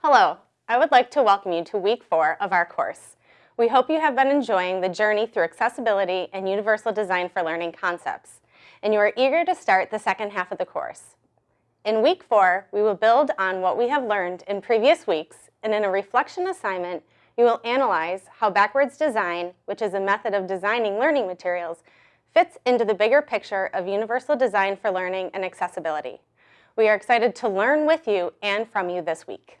Hello, I would like to welcome you to week four of our course. We hope you have been enjoying the journey through accessibility and universal design for learning concepts, and you are eager to start the second half of the course. In week four, we will build on what we have learned in previous weeks, and in a reflection assignment, you will analyze how backwards design, which is a method of designing learning materials, fits into the bigger picture of universal design for learning and accessibility. We are excited to learn with you and from you this week.